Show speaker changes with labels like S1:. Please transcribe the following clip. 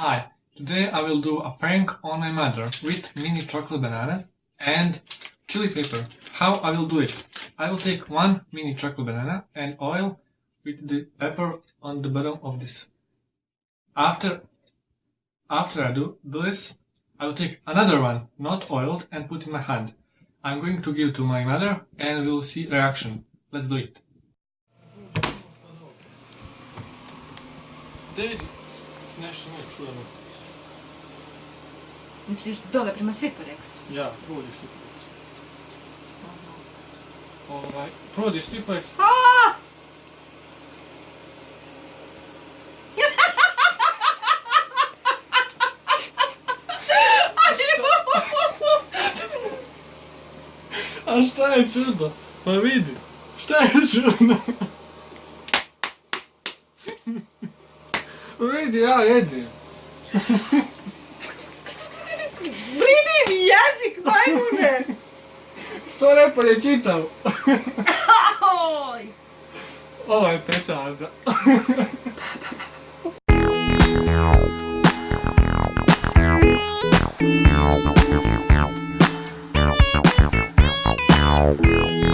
S1: Hi, today I will do a prank on my mother with mini chocolate bananas and chili pepper. How I will do it? I will take one mini chocolate banana and oil with the pepper on the bottom of this. After after I do this, I will take another one, not oiled, and put in my hand. I'm going to give to my mother and we will see reaction. Let's do it. Dede, nešto ne čujemo.
S2: Misliš dole prema Siporeksu?
S1: Ja, provodiš Siplex. Ovaj, provodiš Siplex,
S2: A!
S1: a šta je čudno? Pa vidi, šta je čudno? Brady, a Ed.
S2: Brady Biasic, vai mulher.
S1: To ne
S2: pročitam.
S1: Ovo je pečada.
S3: Wow.